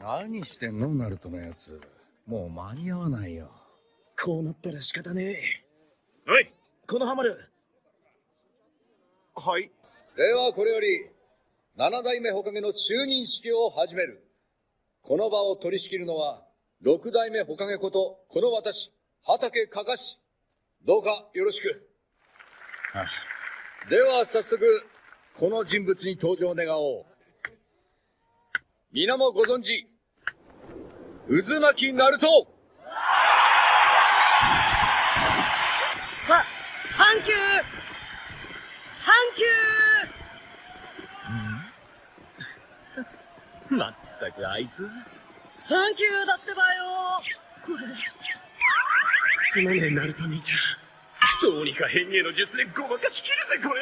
何してんのナルトのやつ。もう間に合わないよ。こうなったら仕方ねえ。おい、このハマる。はい。ではこれより、七代目ほかげの就任式を始める。この場を取り仕切るのは、六代目ほかげこと、この私、畑かかし。どうかよろしく。あでは早速、この人物に登場願おう。皆もご存知、渦巻きナルトさ、サンキューサンキューまったくあいつ。サンキューだってばよこれ。すまねえ、ナルト兄ちゃん。どうにか変形の術でごまかしきるぜ、これ